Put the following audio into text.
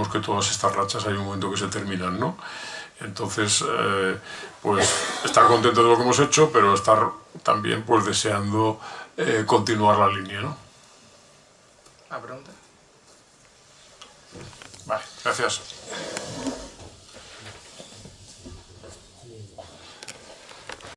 sabemos que todas estas rachas hay un momento que se terminan, ¿no? Entonces, eh, pues estar contento de lo que hemos hecho, pero estar también pues deseando eh, continuar la línea, ¿no? ¿La pregunta? Vale, gracias.